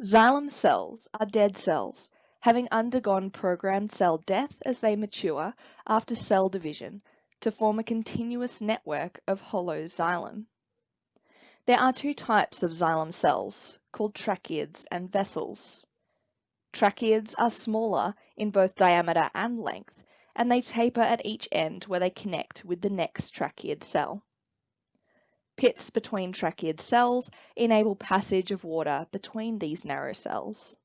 Xylem cells are dead cells, having undergone programmed cell death as they mature after cell division to form a continuous network of hollow xylem. There are two types of xylem cells, called tracheids and vessels. Tracheids are smaller in both diameter and length, and they taper at each end where they connect with the next tracheid cell. Pits between tracheid cells enable passage of water between these narrow cells.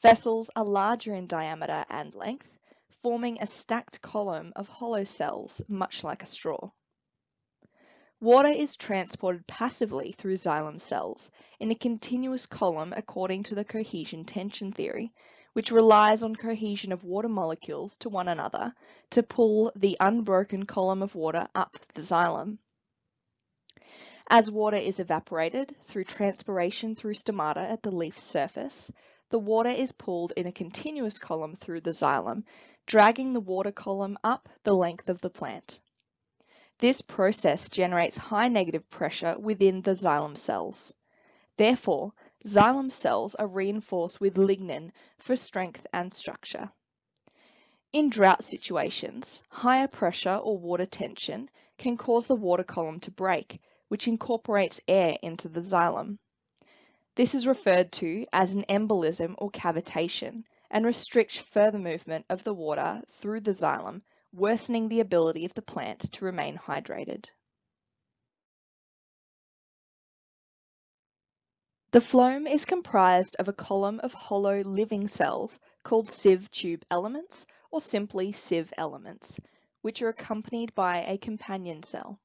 Vessels are larger in diameter and length, forming a stacked column of hollow cells, much like a straw. Water is transported passively through xylem cells in a continuous column according to the cohesion tension theory, which relies on cohesion of water molecules to one another to pull the unbroken column of water up the xylem. As water is evaporated through transpiration through stomata at the leaf surface, the water is pulled in a continuous column through the xylem, dragging the water column up the length of the plant. This process generates high negative pressure within the xylem cells. Therefore, xylem cells are reinforced with lignin for strength and structure. In drought situations, higher pressure or water tension can cause the water column to break, which incorporates air into the xylem. This is referred to as an embolism or cavitation and restricts further movement of the water through the xylem, worsening the ability of the plant to remain hydrated. The phloem is comprised of a column of hollow living cells called sieve tube elements or simply sieve elements, which are accompanied by a companion cell.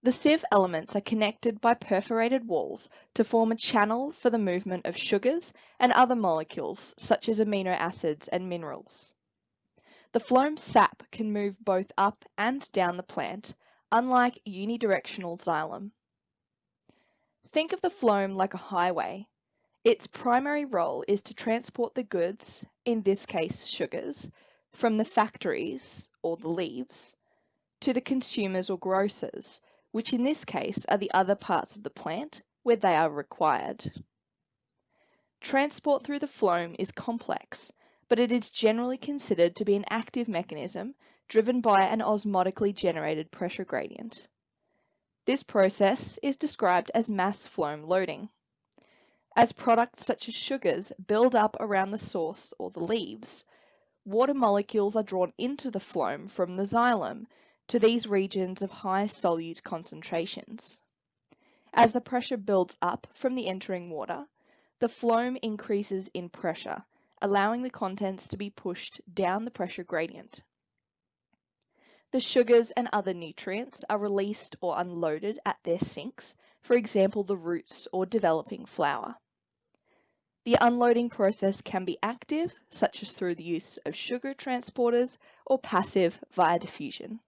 The sieve elements are connected by perforated walls to form a channel for the movement of sugars and other molecules such as amino acids and minerals. The phloem sap can move both up and down the plant, unlike unidirectional xylem. Think of the phloem like a highway. Its primary role is to transport the goods, in this case sugars, from the factories, or the leaves, to the consumers or grocers, which in this case are the other parts of the plant where they are required. Transport through the phloem is complex, but it is generally considered to be an active mechanism driven by an osmotically generated pressure gradient. This process is described as mass phloem loading. As products such as sugars build up around the source or the leaves, water molecules are drawn into the phloem from the xylem to these regions of high solute concentrations. As the pressure builds up from the entering water, the phloem increases in pressure, allowing the contents to be pushed down the pressure gradient. The sugars and other nutrients are released or unloaded at their sinks, for example the roots or developing flower. The unloading process can be active, such as through the use of sugar transporters, or passive via diffusion.